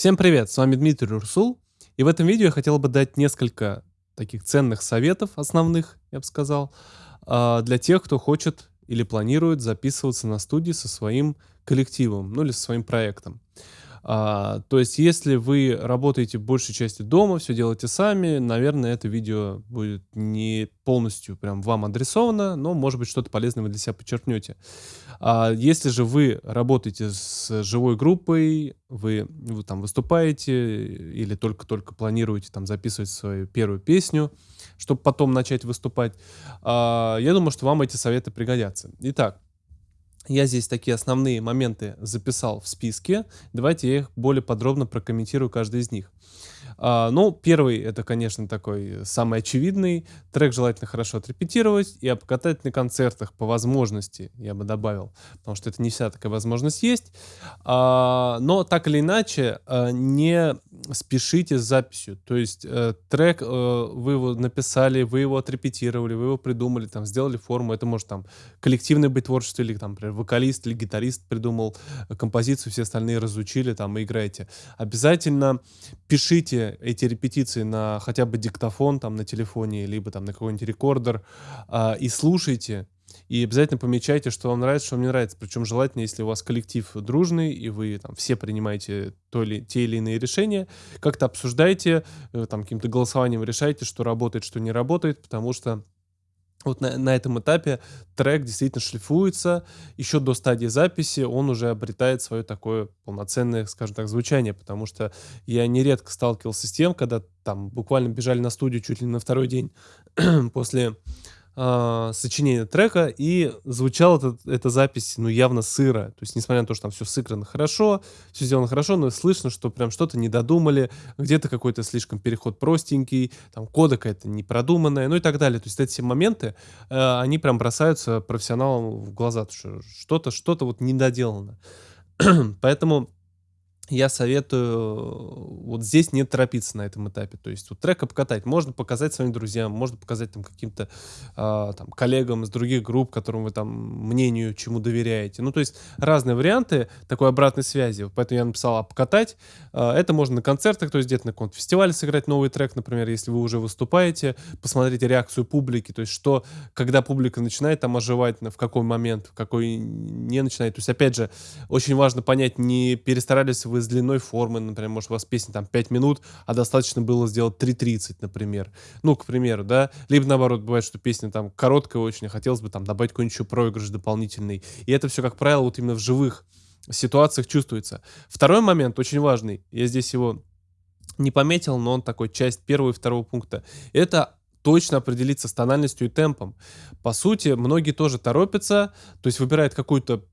Всем привет, с вами Дмитрий Урсул, и в этом видео я хотел бы дать несколько таких ценных советов, основных, я бы сказал, а, для тех, кто хочет или планирует записываться на студии со своим коллективом, ну или со своим проектом. А, то есть, если вы работаете большей части дома, все делаете сами, наверное, это видео будет не полностью прям вам адресовано, но, может быть, что-то полезное вы для себя подчеркнете. А если же вы работаете с живой группой, вы, вы там выступаете или только-только планируете там записывать свою первую песню, чтобы потом начать выступать, а, я думаю, что вам эти советы пригодятся. Итак, я здесь такие основные моменты записал в списке. Давайте я их более подробно прокомментирую каждый из них. А, ну, первый, это, конечно, такой самый очевидный. Трек желательно хорошо отрепетировать и обкатать на концертах по возможности, я бы добавил. Потому что это не вся такая возможность есть. А, но так или иначе, а, не спешите с записью. То есть э, трек, э, вы его написали, вы его отрепетировали, вы его придумали, там, сделали форму. Это может там коллективное быть творчество, или там, например, вокалист или гитарист придумал композицию, все остальные разучили, там, и играете. Обязательно пишите эти репетиции на хотя бы диктофон там на телефоне, либо там на какой-нибудь рекордер, а, и слушайте. И обязательно помечайте, что вам нравится, что вам не нравится. Причем желательно, если у вас коллектив дружный, и вы там все принимаете то или, те или иные решения, как-то обсуждайте, э, там каким-то голосованием решайте, что работает, что не работает, потому что вот на, на этом этапе трек действительно шлифуется, еще до стадии записи он уже обретает свое такое полноценное, скажем так, звучание, потому что я нередко сталкивался с тем, когда там буквально бежали на студию чуть ли не на второй день после э, сочинения трека, и звучала эта, запись, ну, явно сыро. То есть, несмотря на то, что там все сыграно хорошо, все сделано хорошо, но слышно, что прям что-то не додумали, где-то какой-то слишком переход простенький, там кода какая-то непродуманная, ну и так далее. То есть, эти все моменты, э, они прям бросаются профессионалам в глаза, что что-то, что-то вот недоделано. Поэтому я советую вот здесь не торопиться на этом этапе. То есть вот трек обкатать. Можно показать своим друзьям, можно показать там каким-то э, там коллегам из других групп, которым вы там мнению чему доверяете. Ну, то есть разные варианты такой обратной связи. Поэтому я написал обкатать. Э, это можно на концертах, то есть где-то на каком-то фестивале сыграть новый трек, например, если вы уже выступаете, посмотрите реакцию публики, то есть что, когда публика начинает там оживать, в какой момент, в какой не начинает. То есть, опять же, очень важно понять, не перестарались вы с длиной формы, например, может, у вас песня там 5 минут, а достаточно было сделать 3.30, например. Ну, к примеру, да. Либо наоборот, бывает, что песня там короткая очень, а хотелось бы там добавить какой-нибудь еще проигрыш дополнительный. И это все, как правило, вот именно в живых ситуациях чувствуется. Второй момент очень важный, я здесь его не пометил, но он такой часть первого и второго пункта. Это точно определиться с тональностью и темпом. По сути, многие тоже торопятся, то есть выбирают какую-то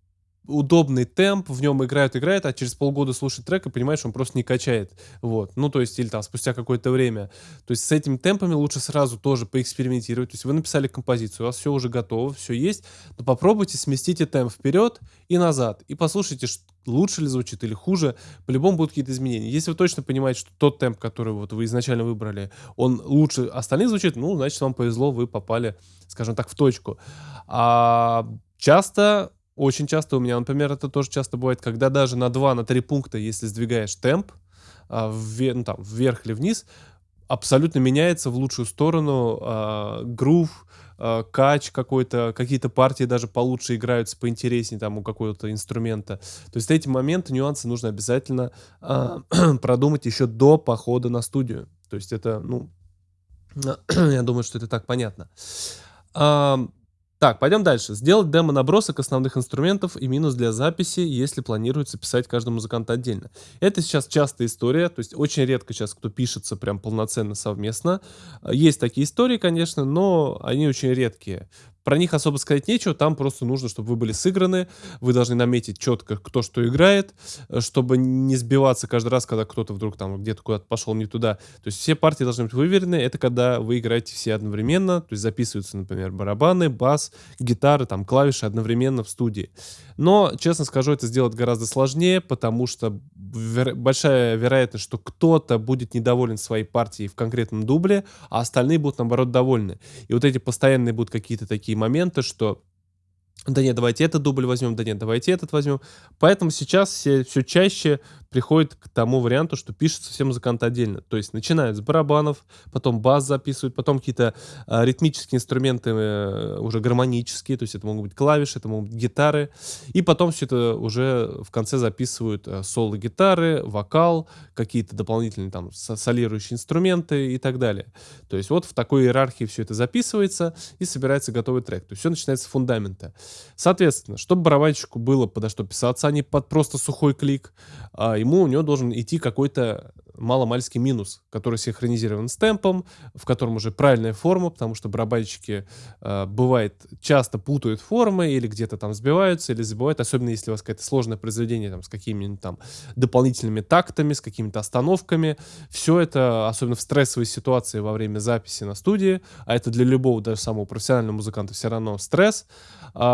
удобный темп, в нем играют, играют, а через полгода слушать трек и понимаешь, он просто не качает. Вот. Ну, то есть, или там спустя какое-то время. То есть, с этими темпами лучше сразу тоже поэкспериментировать. То есть, вы написали композицию, у вас все уже готово, все есть, но попробуйте сместите темп вперед и назад. И послушайте, лучше ли звучит или хуже. По-любому будут какие-то изменения. Если вы точно понимаете, что тот темп, который вот вы изначально выбрали, он лучше остальных звучит, ну, значит, вам повезло, вы попали, скажем так, в точку. А часто очень часто у меня, например, это тоже часто бывает, когда даже на 2-3 на три пункта, если сдвигаешь темп, а, вверх, ну, там, вверх или вниз, абсолютно меняется в лучшую сторону э, грув, э, кач какой-то, какие-то партии даже получше играются, поинтереснее там у какого-то инструмента. То есть эти моменты, нюансы нужно обязательно э, продумать еще до похода на студию. То есть это, ну, я думаю, что это так понятно. Так, пойдем дальше. Сделать демо-набросок основных инструментов и минус для записи, если планируется писать каждому музыканту отдельно. Это сейчас частая история, то есть очень редко сейчас кто пишется прям полноценно совместно. Есть такие истории, конечно, но они очень редкие. Про них особо сказать нечего, там просто нужно, чтобы вы были сыграны, вы должны наметить четко, кто что играет, э, чтобы не сбиваться каждый раз, когда кто-то вдруг там где-то куда-то пошел не туда. То есть все партии должны быть выверены, это когда вы играете все одновременно, то есть записываются, например, барабаны, бас, гитары, там клавиши одновременно в студии. Но, честно скажу, это сделать гораздо сложнее, потому что вер большая вероятность, что кто-то будет недоволен своей партией в конкретном дубле, а остальные будут, наоборот, довольны. И вот эти постоянные будут какие-то такие моменты, что Да нет, давайте этот дубль возьмем, да нет, давайте этот возьмем. Поэтому сейчас все, все чаще приходит к тому варианту, что пишется все музыканты отдельно. То есть начинают с барабанов, потом бас записывают, потом какие-то э, ритмические инструменты э, уже гармонические, то есть это могут быть клавиши, это могут быть гитары, и потом все это уже в конце записывают э, соло гитары, вокал, какие-то дополнительные там солирующие инструменты и так далее. То есть вот в такой иерархии все это записывается и собирается готовый трек. То есть все начинается с фундамента. Соответственно, чтобы барабанщику было подо что писаться, а не под просто сухой клик, а ему у него должен идти какой-то маломальский минус, который синхронизирован с темпом, в котором уже правильная форма, потому что барабанщики э, бывает часто путают формы или где-то там сбиваются или забывают, особенно если у вас какое-то сложное произведение там с какими-нибудь там дополнительными тактами, с какими-то остановками. Все это, особенно в стрессовой ситуации во время записи на студии, а это для любого даже самого профессионального музыканта все равно стресс,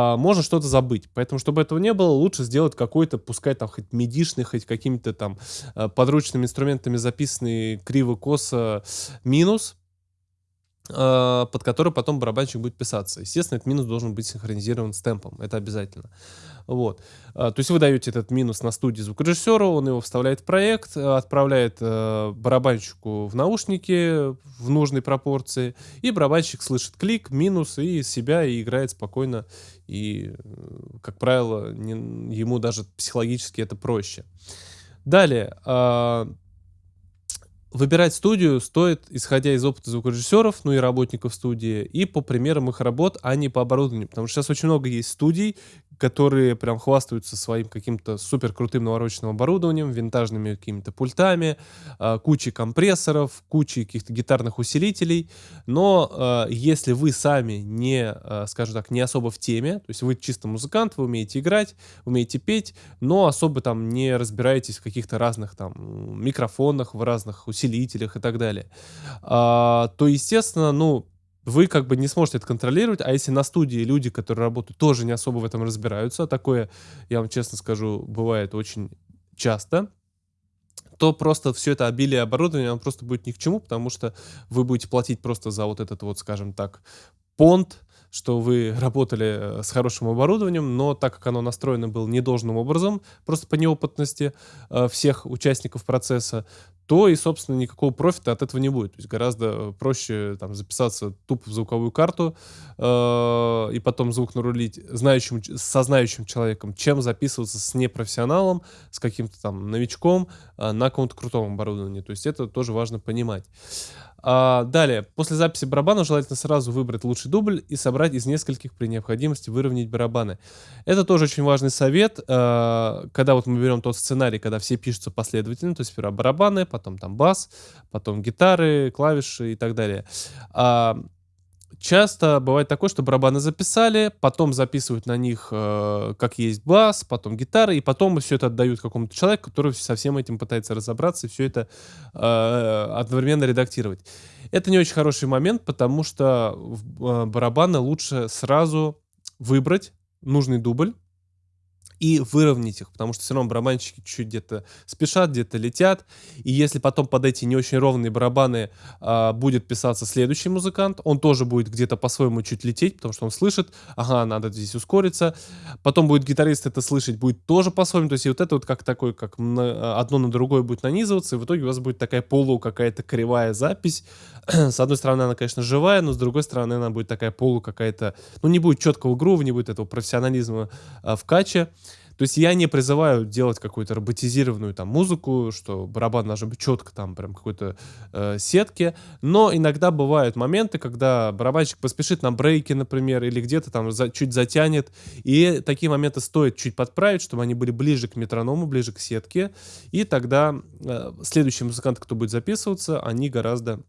э, можно что-то забыть. Поэтому, чтобы этого не было, лучше сделать какой-то, пускай там хоть медишный, хоть какими-то там э, подручными инструментами записанный криво-косо минус, под который потом барабанщик будет писаться. Естественно, этот минус должен быть синхронизирован с темпом, это обязательно. Вот. Э, то есть вы даете этот минус на студии звукорежиссеру, он его вставляет в проект, отправляет барабанщику в наушники в нужной пропорции, и барабанщик слышит клик, минус, и себя, и играет спокойно, и, как правило, ему даже психологически это проще. Далее, э, выбирать студию стоит, исходя из опыта звукорежиссеров, ну и работников студии, и по примерам их работ, а не по оборудованию. Потому что сейчас очень много есть студий, которые прям хвастаются своим каким-то супер крутым навороченным оборудованием, винтажными какими-то пультами, э, кучей компрессоров, кучей каких-то гитарных усилителей. Но э, если вы сами не, э, скажем так, не особо в теме, то есть вы чисто музыкант, вы умеете играть, умеете петь, но особо там не разбираетесь в каких-то разных там микрофонах, в разных усилителях и так далее, то, естественно, ну, вы как бы не сможете это контролировать, а если на студии люди, которые работают, тоже не особо в этом разбираются, а такое, я вам честно скажу, бывает очень часто, то просто все это обилие оборудования, оно просто будет ни к чему, потому что вы будете платить просто за вот этот вот, скажем так, понт, что вы работали э, с хорошим оборудованием, но так как оно настроено было недолжным образом, просто по неопытности э, всех участников процесса, то и, собственно, никакого профита от этого не будет. То есть гораздо проще там, записаться тупо в звуковую карту э, и потом звук нарулить знающим, со знающим человеком, чем записываться с непрофессионалом, с каким-то там новичком э, на каком-то крутом оборудовании. То есть это тоже важно понимать. А, далее, после записи барабана желательно сразу выбрать лучший дубль и собрать из нескольких при необходимости выровнять барабаны. Это тоже очень важный совет, а, когда вот мы берем тот сценарий, когда все пишутся последовательно, то есть сперва барабаны, потом там бас, потом гитары, клавиши и так далее. А, часто бывает такое, что барабаны записали, потом записывают на них, э, как есть бас, потом гитары, и потом все это отдают какому-то человеку, который со всем этим пытается разобраться и все это э, одновременно редактировать. Это не очень хороший момент, потому что э, барабаны лучше сразу выбрать нужный дубль, и выровнять их, потому что все равно барабанщики чуть-чуть где-то спешат, где-то летят, и если потом под эти не очень ровные барабаны а, будет писаться следующий музыкант, он тоже будет где-то по-своему чуть лететь, потому что он слышит, ага, надо здесь ускориться, потом будет гитарист это слышать, будет тоже по-своему, то есть и вот это вот как такой, как на, одно на другое будет нанизываться, и в итоге у вас будет такая полу какая-то кривая запись, с одной стороны она, конечно, живая, но с другой стороны она будет такая полу какая-то, ну не будет четкого грува, не будет этого профессионализма а, в каче, то есть я не призываю делать какую-то роботизированную там музыку, что барабан должен быть четко там прям какой-то э, сетке, но иногда бывают моменты, когда барабанщик поспешит на брейке, например, или где-то там за, чуть затянет, и такие моменты стоит чуть подправить, чтобы они были ближе к метроному, ближе к сетке, и тогда э, следующие музыканты, кто будет записываться, они гораздо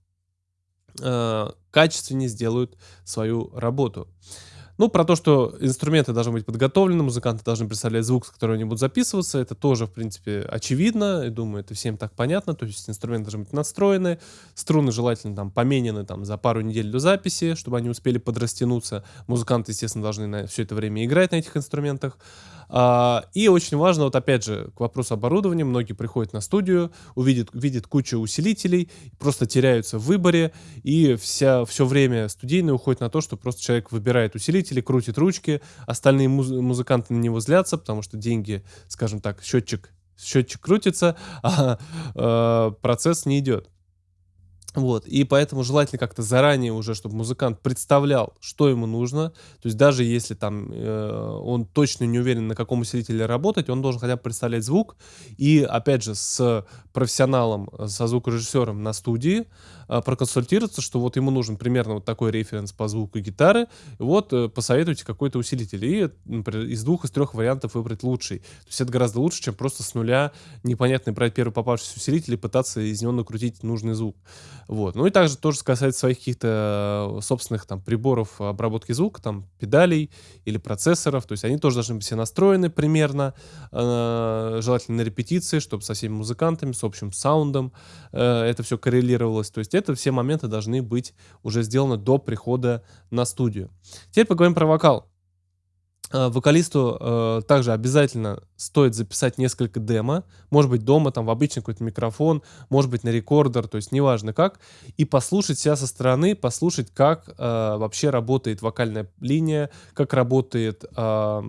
э, качественнее сделают свою работу. Ну, про то, что инструменты должны быть подготовлены, музыканты должны представлять звук, с которого они будут записываться, это тоже, в принципе, очевидно. Я думаю, это всем так понятно. То есть инструменты должны быть настроены, струны желательно там поменены там, за пару недель до записи, чтобы они успели подрастянуться. Музыканты, естественно, должны на все это время играть на этих инструментах. А, и очень важно, вот опять же, к вопросу оборудования, многие приходят на студию, увидят, видят кучу усилителей, просто теряются в выборе, и вся, все время студийное уходит на то, что просто человек выбирает усилитель, усилители, крутит ручки, остальные муз музыканты на него злятся, потому что деньги, скажем так, счетчик, счетчик крутится, а э, процесс не идет. Вот, и поэтому желательно как-то заранее уже, чтобы музыкант представлял, что ему нужно. То есть даже если там э, он точно не уверен, на каком усилителе работать, он должен хотя бы представлять звук. И опять же с профессионалом, со звукорежиссером на студии э, проконсультироваться, что вот ему нужен примерно вот такой референс по звуку гитары. Вот э, посоветуйте какой-то усилитель. И, например, из двух, из трех вариантов выбрать лучший. То есть это гораздо лучше, чем просто с нуля непонятно брать первый попавшийся усилитель и пытаться из него накрутить нужный звук. Вот. Ну и также тоже касается своих каких-то э, собственных там приборов обработки звука, там педалей или процессоров. То есть они тоже должны быть все настроены примерно, э, желательно на репетиции, чтобы со всеми музыкантами, с общим саундом э, это все коррелировалось. То есть это все моменты должны быть уже сделаны до прихода на студию. Теперь поговорим про вокал. Э, вокалисту э, также обязательно стоит записать несколько демо, может быть дома, там в обычный какой-то микрофон, может быть на рекордер, то есть неважно как, и послушать себя со стороны, послушать, как э, вообще работает вокальная линия, как работает э,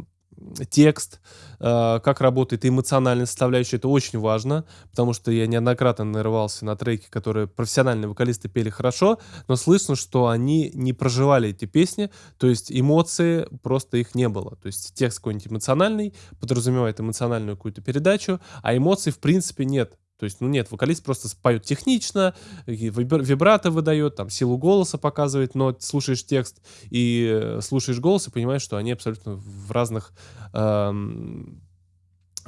текст, э, как работает эмоциональная составляющая, это очень важно, потому что я неоднократно нарывался на треки, которые профессиональные вокалисты пели хорошо, но слышно, что они не проживали эти песни, то есть эмоции просто их не было. То есть текст какой-нибудь эмоциональный подразумевает эмоциональную какую-то передачу, а эмоций в принципе нет. То есть, ну нет, вокалист просто поет технично, вибрато выдает, там силу голоса показывает, но слушаешь текст и э, слушаешь голос и понимаешь, что они абсолютно в разных эм,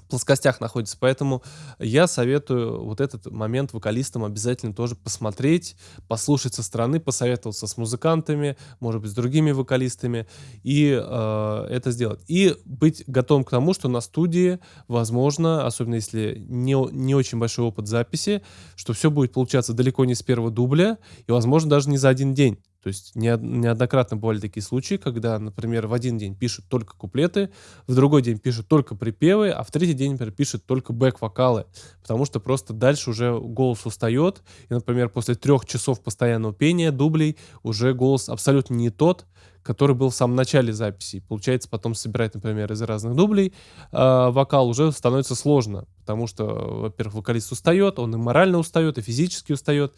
плоскостях находится. Поэтому я советую вот этот момент вокалистам обязательно тоже посмотреть, послушать со стороны, посоветоваться с музыкантами, может быть, с другими вокалистами, и э, это сделать. И быть готовым к тому, что на студии, возможно, особенно если не, не очень большой опыт записи, что все будет получаться далеко не с первого дубля, и, возможно, даже не за один день. То есть неоднократно бывали такие случаи, когда, например, в один день пишут только куплеты, в другой день пишут только припевы, а в третий день, например, пишут только бэк-вокалы, потому что просто дальше уже голос устает, и, например, после трех часов постоянного пения, дублей, уже голос абсолютно не тот, который был в самом начале записи. Получается, потом собирать, например, из разных дублей э, вокал уже становится сложно, потому что, во-первых, вокалист устает, он и морально устает, и физически устает,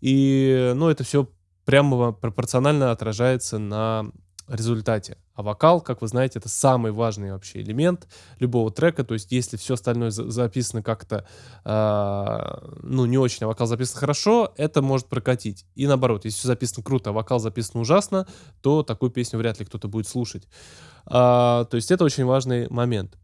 и, ну, это все прямо пропорционально отражается на результате. А вокал, как вы знаете, это самый важный вообще элемент любого трека. То есть, если все остальное за записано как-то, э, ну, не очень, а вокал записан хорошо, это может прокатить. И наоборот, если все записано круто, а вокал записан ужасно, то такую песню вряд ли кто-то будет слушать. А, то есть, это очень важный момент.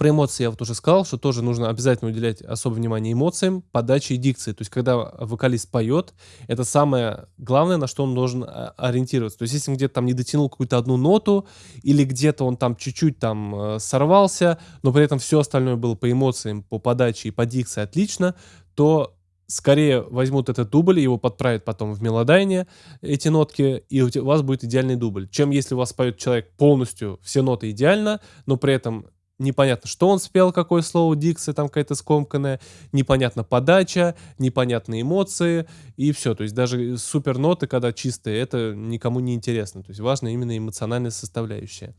Про эмоции я вот уже сказал, что тоже нужно обязательно уделять особое внимание эмоциям, подаче и дикции. То есть, когда вокалист поет, это самое главное, на что он должен а, ориентироваться. То есть, если он где-то там не дотянул какую-то одну ноту, или где-то он там чуть-чуть там э, сорвался, но при этом все остальное было по эмоциям, по подаче и по дикции отлично, скорее возьмут этот дубль, его подправят потом в мелодайне, эти нотки, и у вас будет идеальный дубль. Чем если у вас поет человек полностью все ноты идеально, но при этом непонятно, что он спел, какое слово, дикция там какая-то скомканная, непонятно подача, непонятные эмоции, и все. То есть даже супер ноты, когда чистые, это никому не интересно. То есть важна именно эмоциональная составляющая.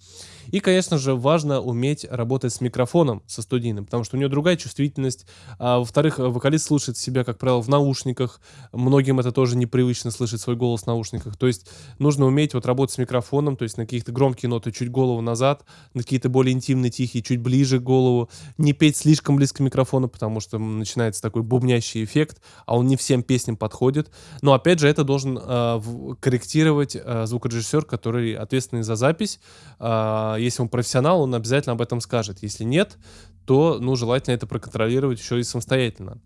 И, конечно же, важно уметь работать с микрофоном, со студийным, потому что у него другая чувствительность. А, во-вторых, вокалист слушает себя, как правило, в наушниках. Многим это тоже непривычно слышать свой голос в наушниках. То есть нужно уметь вот работать с микрофоном, то есть на каких-то громкие ноты чуть голову назад, на какие-то более интимные, тихие, чуть ближе голову, не петь слишком близко к микрофону, потому что начинается такой бубнящий эффект, а он не всем песням подходит. Но опять же, это должен э, корректировать э, звукорежиссер, который ответственный за запись. Э, если он профессионал, он обязательно об этом скажет. Если нет, то ну, желательно это проконтролировать еще и самостоятельно.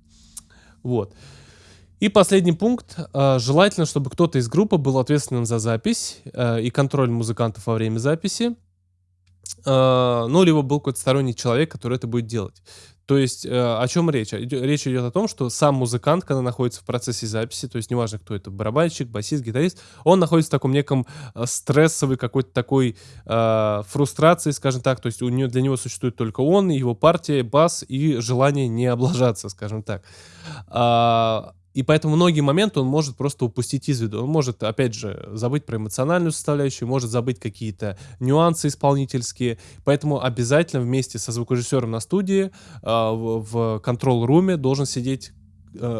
Вот. И последний пункт. Желательно, чтобы кто-то из группы был ответственным за запись и контроль музыкантов во время записи. А, ну, либо был какой-то сторонний человек, который это будет делать. То есть э, о чем речь? Речь идет о том, что сам музыкант, когда находится в процессе записи, то есть неважно, кто это, барабанщик, басист, гитарист, он находится в таком неком э, стрессовой какой-то такой э, фрустрации, скажем так, то есть у него, для него существует только он, его партия, бас и желание не облажаться, скажем так. А, И поэтому многие моменты он может просто упустить из виду. Он может, опять же, забыть про эмоциональную составляющую, может забыть какие-то нюансы исполнительские. Поэтому обязательно вместе со звукорежиссером на студии э, в, контрол-руме должен сидеть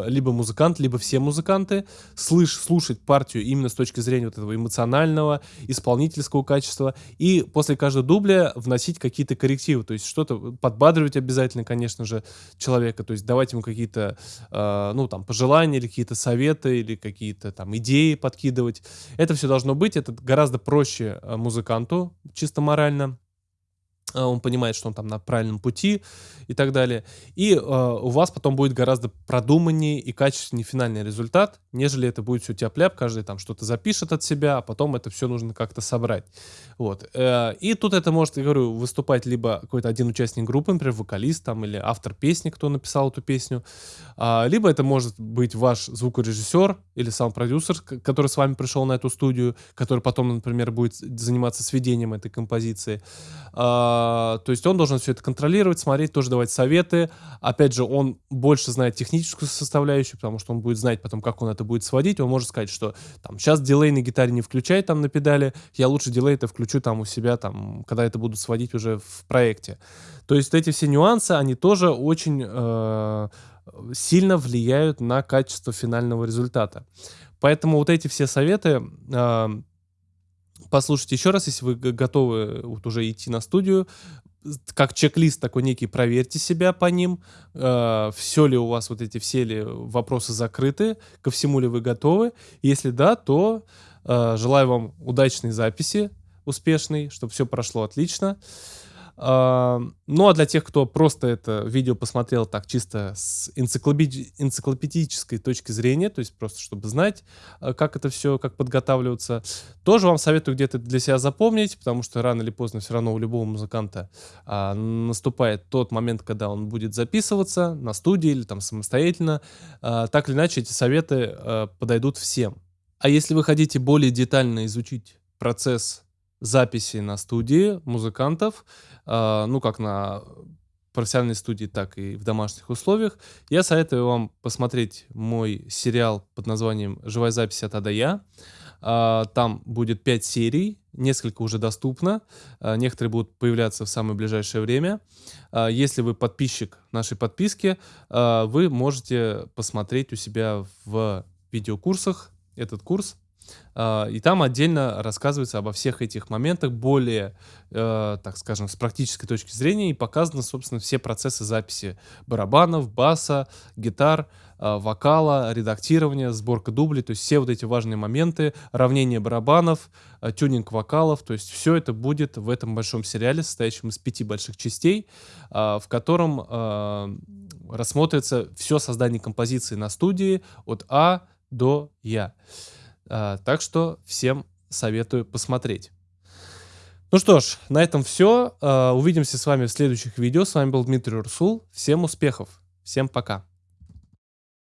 либо музыкант, либо все музыканты, слыш, слушать партию именно с точки зрения вот этого эмоционального, исполнительского качества, и после каждого дубля вносить какие-то коррективы, то есть что-то подбадривать обязательно, конечно же, человека, то есть давать ему какие-то, э, ну, там, пожелания или какие-то советы, или какие-то там идеи подкидывать. Это все должно быть, это гораздо проще э, музыканту, чисто морально, он понимает, что он там на правильном пути и так далее. И э, у вас потом будет гораздо продуманнее и качественнее финальный результат, нежели это будет все тяп-ляп, каждый там что-то запишет от себя, а потом это все нужно как-то собрать. Вот. Э, и тут это может, я говорю, выступать либо какой-то один участник группы, например, вокалист там или автор песни, кто написал эту песню, э, либо это может быть ваш звукорежиссер или сам продюсер, который с вами пришел на эту студию, который потом, например, будет заниматься сведением этой композиции. Э, а, то есть он должен все это контролировать, смотреть, тоже давать советы. Опять же, он больше знает техническую составляющую, потому что он будет знать потом, как он это будет сводить. Он может сказать, что там сейчас дилей на гитаре не включай там на педали, я лучше дилей это включу там у себя, там, когда это буду сводить уже в проекте. То есть эти все нюансы, они тоже очень э, сильно влияют на качество финального результата. Поэтому вот эти все советы э, послушайте еще раз, если вы готовы вот уже идти на студию, как чек-лист такой некий, проверьте себя по ним, э, все ли у вас вот эти все ли вопросы закрыты, ко всему ли вы готовы. Если да, то э, желаю вам удачной записи, успешной, чтобы все прошло отлично. Ну а для тех, кто просто это видео посмотрел так чисто с энциклопеди энциклопедической точки зрения, то есть просто чтобы знать, э, как это все, как подготавливаться, тоже вам советую где-то для себя запомнить, потому что рано или поздно все равно у любого музыканта а, наступает тот момент, когда он будет записываться на студии или там самостоятельно. А, так или иначе эти советы а, подойдут всем. А если вы хотите более детально изучить процесс записи на студии музыкантов, э, ну, как на профессиональной студии, так и в домашних условиях, я советую вам посмотреть мой сериал под названием «Живая запись от А до Я». Э, там будет 5 серий, несколько уже доступно, э, некоторые будут появляться в самое ближайшее время. Если вы подписчик нашей подписки, вы можете посмотреть у себя в видеокурсах этот курс и там отдельно рассказывается обо всех этих моментах более, э, так скажем, с практической точки зрения и показаны, собственно, все процессы записи барабанов, баса, гитар, э, вокала, редактирования, сборка дублей, то есть все вот эти важные моменты, равнение барабанов, э, тюнинг вокалов, то есть все это будет в этом большом сериале, состоящем из пяти больших частей, в котором рассмотрится все создание композиции на студии от А до Я. А, так что всем советую посмотреть. Ну что ж, на этом все. А, увидимся с вами в следующих видео. С вами был Дмитрий Урсул. Всем успехов. Всем пока.